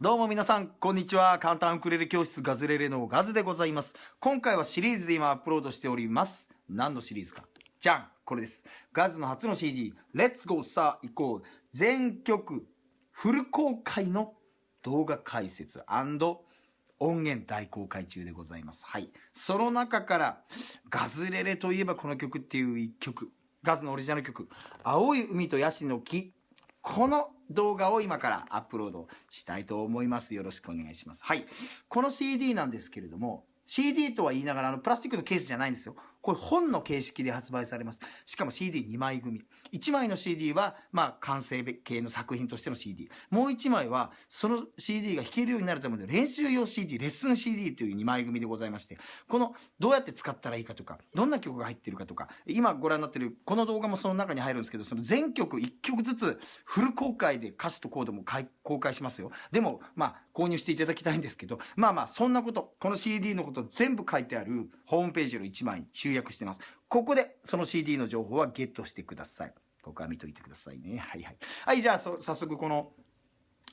どうも皆さん、こんにちは。簡単ウクレレ教室ガズレレのガズでございます。今回はシリーズで今アップロードしております。何のシリーズか。じゃんこれです。ガズの初の CD、Let's Go さあ行こう。全曲フル公開の動画解説音源大公開中でございます。はい。その中から、ガズレレといえばこの曲っていう一曲。ガズのオリジナル曲、青い海とヤシの木。この動画を今からアップロードしたいと思います。よろしくお願いします。はい。この CD なんですけれども、CD とは言いながら、あの、プラスチックのケースじゃないんですよ。これ本の形式で発売されます。しかも CD2 枚組。1枚の CD は、まあ、完成系の作品としての CD。もう1枚は、その CD が弾けるようになるための練習用 CD、レッスン CD という2枚組でございまして、この、どうやって使ったらいいかとか、どんな曲が入ってるかとか、今ご覧になってる、この動画もその中に入るんですけど、その全曲1曲ずつ、フル公開で歌詞とコードも公開しますよ。でも、まあ、購入していただきたいんですけど、まあまあ、そんなこと、この CD のこと全部書いてあるホームページの1枚に集約してます。ここでその CD の情報はゲットしてください。ここは見といてくださいね。はいはい。はい、じゃあ早速この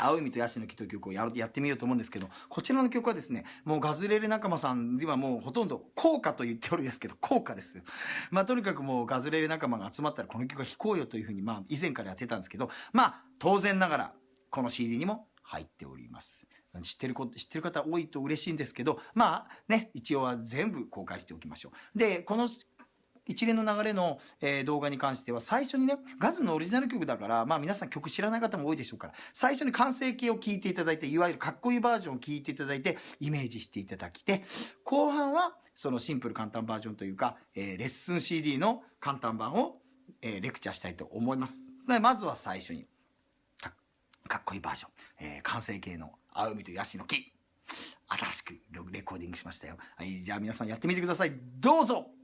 青い海とヤシの木という曲をやるやってみようと思うんですけど、こちらの曲はですね、もうガズレレ仲間さんではもうほとんど効果と言っておるんですけど、効果ですよ。まあとにかくもうガズレレ仲間が集まったらこの曲は弾こうよというふうに、まあ以前からやってたんですけど、まあ当然ながらこの CD にも入っております。知ってる子、知ってる方多いと嬉しいんですけど、まあね、一応は全部公開しておきましょう。で、この一連の流れの、えー、動画に関しては最初にね、ガズのオリジナル曲だから、まあ皆さん曲知らない方も多いでしょうから、最初に完成形を聞いていただいて、いわゆるかっこいいバージョンを聞いていただいて、イメージしていただきて、後半はそのシンプル簡単バージョンというか、えー、レッスン CD の簡単版を、えー、レクチャーしたいと思います。まずは最初にか、っこいいバージョン、えー、完成形の青海とヤシの木。新しくレコーディングしましたよ。はい、じゃあ皆さんやってみてください。どうぞ「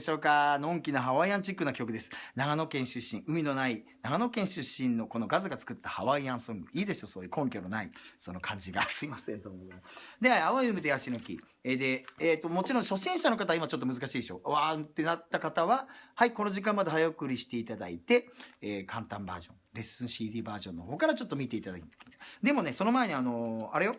でしょうか？のんきなハワイアンチックな曲です。長野県出身、海のない長野県出身のこのガズが作ったハワイアンソング。いいでしょ？そういう根拠のない、その感じが。すいません、どうも。で、青い海とヤシの木。えーで、えっ、と、もちろん初心者の方は今ちょっと難しいでしょ？わーってなった方は、はい、この時間まで早送りしていただいて、えー簡単バージョン、レッスン CD バージョンの方からちょっと見ていただいて。でもね、その前にあのーあれよ、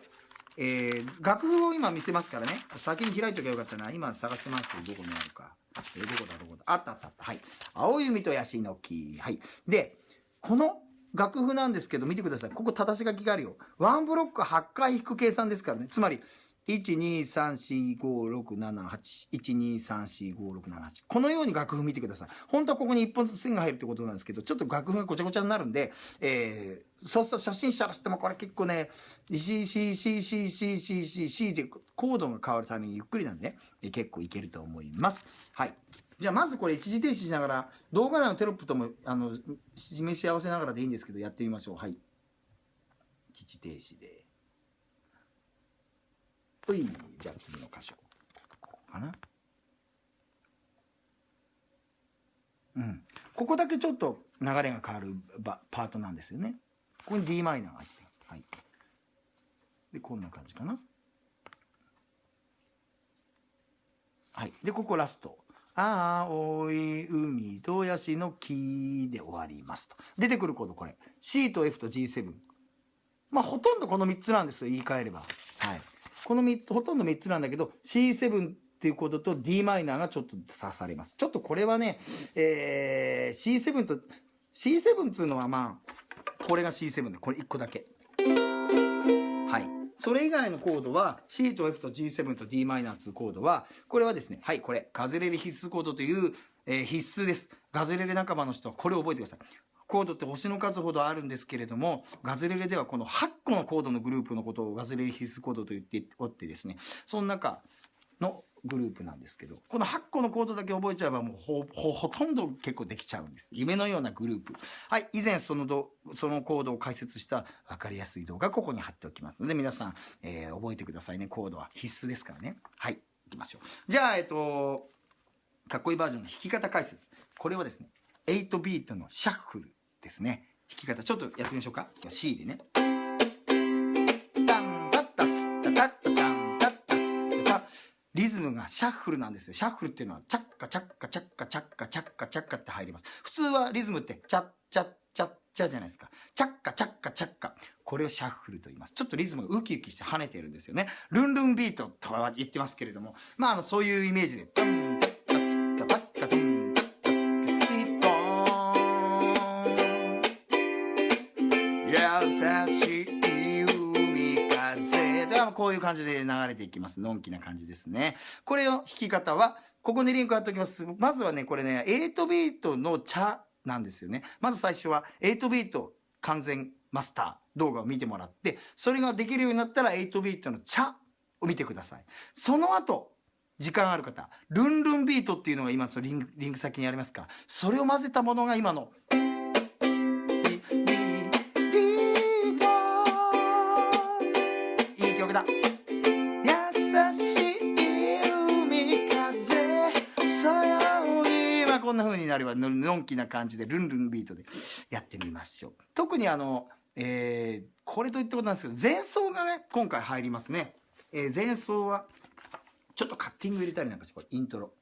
えー楽譜を今見せますからね。先に開いときゃよかったな。今探してますよ。どこにあるか。えーどこだ、どこだ。あったあったあった。はい。青い海とヤシの木。はい。で、この楽譜なんですけど、見てください。ここ、正し書きがあるよ。ワンブロック8回引く計算ですからね。つまり、123456781234567このように楽譜見てください。本当はここに1本ずつ線が入るってことなんですけどちょっと楽譜がごちゃごちゃになるんで、えー、そうすると初心者がしてもこれ結構ね CCCCCCCC でコードが変わるためにゆっくりなんで、ね、え結構いけると思います。はい。じゃあまずこれ一時停止しながら動画内のテロップともあの示し合わせながらでいいんですけどやってみましょう。はい。一時停止で。ほいじゃあ次の箇所ここかな？うん。ここだけちょっと流れが変わるパートなんですよね。ここに d マイナーが入ってはい。でこんな感じかな。はい。でここラスト「青い海とヤシの木」で終わりますと。出てくるコードこれ。C と F と G7 まあほとんどこの3つなんですよ。言い換えれば。はい。この3つほとんど3つなんだけど C7 っていうコードと d マイナーがちょっと足されます。ちょっとこれはね、えー、C7 と C7 っていうのはまあこれが C7 でこれ1個だけ。はい。それ以外のコードは C と F と G7 と d マイナー2コードはこれはですねはいこれガズレレ必須コードという、えー必須です。ガズレレ仲間の人はこれを覚えてください。コードって星の数ほどあるんですけれどもガズレレではこの8個のコードのグループのことをガズレレ必須コードと言っておってですねその中のグループなんですけどこの8個のコードだけ覚えちゃえばもうほほほとんど結構できちゃうんです。夢のようなグループ。はい以前そのどそのコードを解説した分かりやすい動画ここに貼っておきますので皆さん、えー覚えてくださいね。コードは必須ですからね。はいいきましょう。じゃあえっとかっこいいバージョンの弾き方解説。これはですね8ビートのシャッフル。ですね。弾き方ちょっとやってみましょうか。C でね。リズムがシャッフルなんですよ。シャッフルっていうのはチャッカチャッカチャッカチャッカチャッカチャッカって入ります。普通はリズムってチャッチャッチャッチャじゃないですか。チャッカチャッカチャッカ。これをシャッフルと言います。ちょっとリズムがウキウキして跳ねてるんですよね。ルンルンビートとは言ってますけれども。まああのそういうイメージでタン風ではこういう感じで流れていきます。のんきな感じですね。これを弾き方はここにリンク貼っておきます。まずはねこれね8ビートの茶なんですよね。まず最初は8ビート完全マスター動画を見てもらってそれができるようになったら8ビートの茶を見てください。その後時間ある方ルンルンビートっていうのが今そのリンリンク先にありますからそれを混ぜたものが今のな風になればののんきな感じでルンルンビートでやってみましょう。特にあのえーこれといったことなんですけど前奏がね今回入りますね、えー前奏はちょっとカッティング入れたりなんかしてこれイントロ。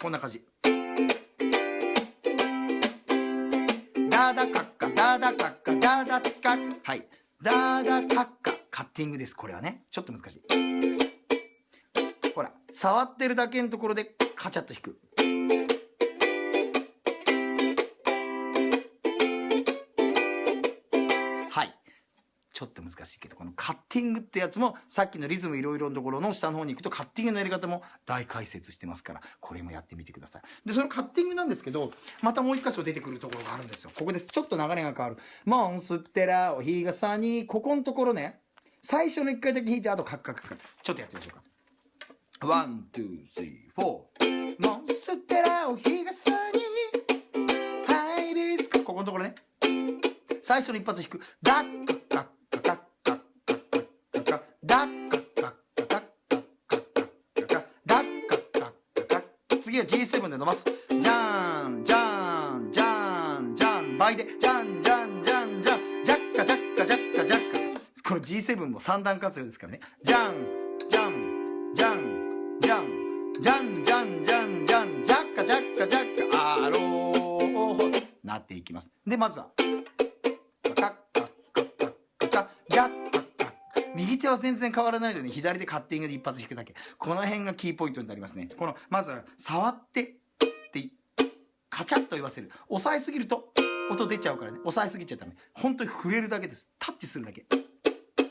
こんな感じ。ダダカッカダダカッカダダカッはい。ダダカッカカッティングです。これはね。ちょっと難しい。ほら触ってるだけのところでカチャッと弾く。ちょっと難しいけどこのカッティングってやつもさっきのリズムいろいろのところの下の方に行くとカッティングのやり方も大解説してますからこれもやってみてくださいでそのカッティングなんですけどまたもう一箇所出てくるところがあるんですよここですちょっと流れが変わる「モンステラお日傘に」ここのところね最初の一回だけ弾いてあとカッカッカッカちょっとやってみましょうかワン、ツー、スリー、フォー。モンステラを日傘に、ハイビスカ。ここのところね。最初の一発弾く。ダッカッカッカッカッカッカッカッカッカッダッカッカッカッカッカッカッカッカッダッカッカッカッカッ次は G7 で伸ばすじゃんじゃんじゃんじゃん倍でじゃんじゃんじゃんじゃんジャッカジャッカジャッカジャッカこの G7 も三段活用ですからねじゃんじゃんじゃんじゃんじゃんじゃんじゃんじゃんジャッカジャッカジャッカアローなっていきますでまずは手は全然変わらないのに左でカッティングで一発弾くだけ。この辺がキーポイントになりますね。このまずは触ってってカチャッと言わせる。押さえすぎると音出ちゃうからね。押さえすぎちゃったね本当に触れるだけです。タッチするだけ。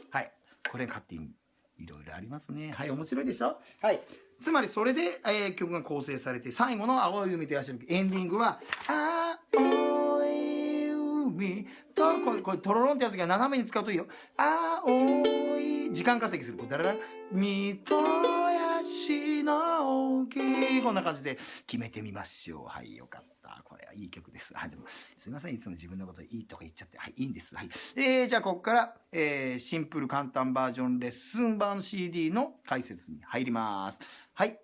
はい。これカッティング。いろいろありますね。はい面白いでしょ？はい。つまりそれで、えー曲が構成されて最後の「青い海とヤシの木」エンディングは「青い海と」これこれトロロンってやるときは斜めに使うといいよ「青い」時間稼ぎする。こうだ？らら「海とヤシの木」こんな感じで決めてみましょう。はいよかった。これはいい曲です。あでもすいません。いつも自分のこといいとか言っちゃって。はいいいんです。はい。えー、じゃあここから、えーシンプル簡単バージョンレッスン版 CD の解説に入ります。はい。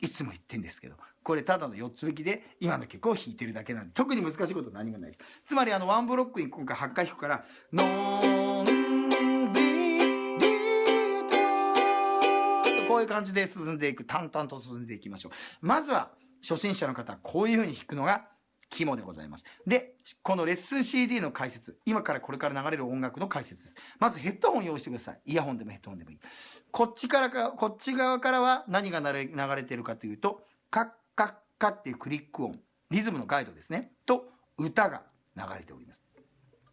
いつも言ってんですけどこれただの4つ引きで今の曲を弾いてるだけなんで特に難しいこと何もないです。つまりあのワンブロックに今回8回弾くから「のんういう感じで進んでいく淡々と進んでいきましょうまずは初心者の方はこういう風に弾くのが肝でございます。で、このレッスン CD の解説、今からこれから流れる音楽の解説です。まずヘッドホン用意してください。イヤホンでもヘッドホンでもいい。こっちからか、こっち側からは何が流れ流れてるかというと、カッカッカっていうクリック音、リズムのガイドですね。と、歌が流れております。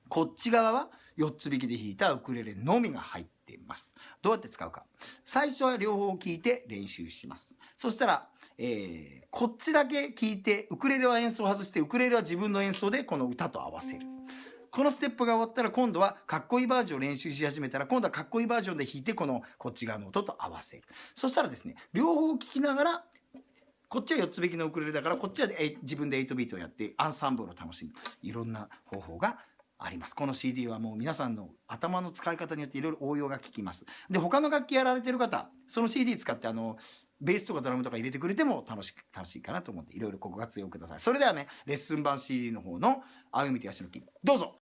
こっち側は4つ弾きで弾いたウクレレのみが入っています。どうやって使うか。最初は両方聞いて練習します。そしたら、えーこっちだけ聞いて、ウクレレは演奏を外して、ウクレレは自分の演奏でこの歌と合わせる。このステップが終わったら今度はかっこいいバージョンを練習し始めたら今度はかっこいいバージョンで弾いてこのこっち側の音と合わせる。そしたらですね、両方聞きながらこっちは4つ弾きのウクレレだからこっちは自分で8ビートをやってアンサンブルを楽しむいろんな方法があります。この CD はもう皆さんの頭の使い方によっていろいろ応用が効きます。で他の楽器やられてる方その CD 使ってあのベースとかドラムとか入れてくれても楽しく楽しいかなと思っていろいろご活用ください。それではねレッスン版 CD の方の「あゆみとやしの木」どうぞ。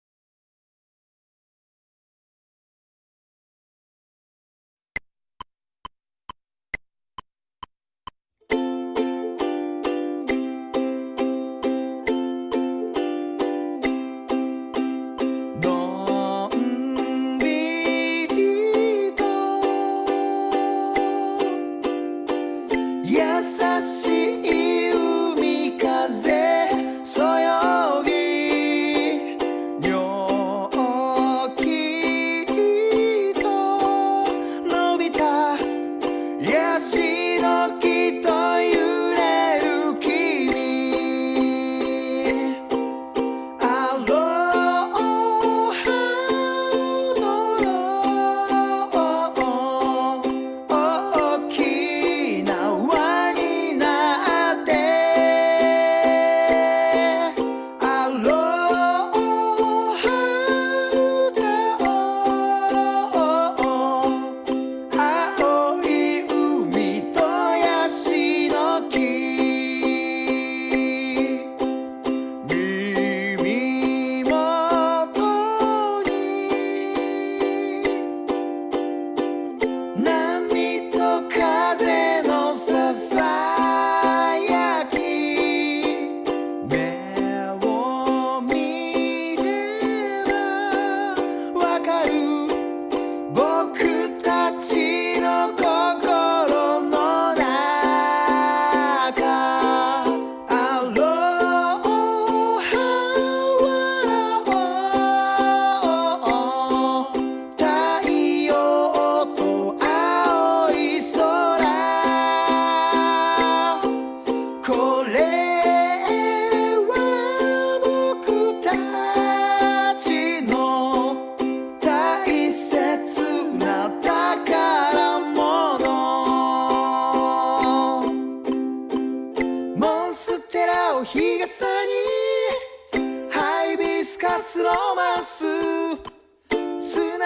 砂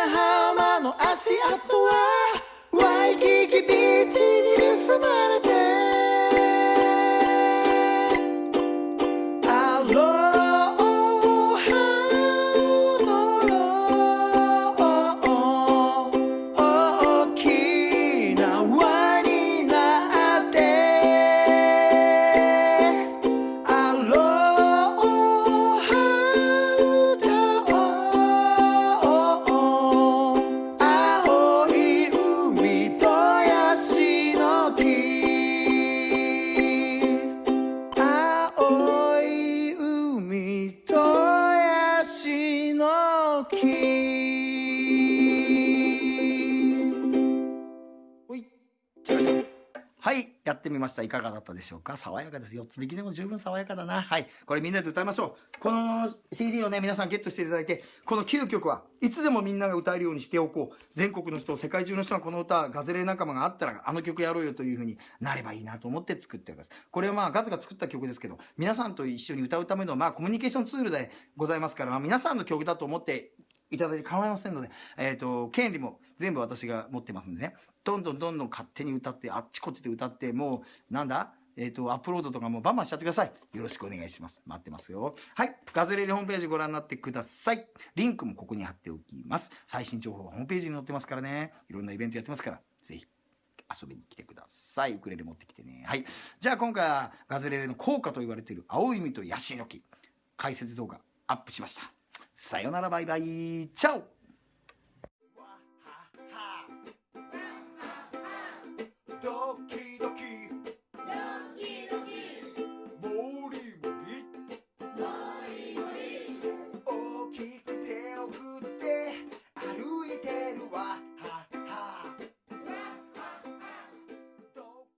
浜の足跡はました。いかがだったでしょうか？爽やかです。4つ引きでも十分爽やかだな。はい。これみんなで歌いましょう。この CD をね皆さんゲットしていただいてこの9曲はいつでもみんなが歌えるようにしておこう。全国の人世界中の人がこの歌ガズレレ仲間があったらあの曲やろうよというふうになればいいなと思って作っております。これはまあガズが作った曲ですけど皆さんと一緒に歌うためのまあコミュニケーションツールでございますから、まあ、皆さんの曲だと思っていただいて構いませんので、えっ、と、権利も全部私が持ってますんでね、どんどんどんどん勝手に歌って、あっちこっちで歌って、もう、なんだ？えっ、と、アップロードとかもバンバンしちゃってください。よろしくお願いします。待ってますよ。はい。ガズレレホームページご覧になってください。リンクもここに貼っておきます。最新情報はホームページに載ってますからね。いろんなイベントやってますから、ぜひ遊びに来てください。ウクレレ持ってきてね。はい。じゃあ今回はガズレレの効果と言われている青い実とヤシの木解説動画アップしました。さよならバイバイ。チャオ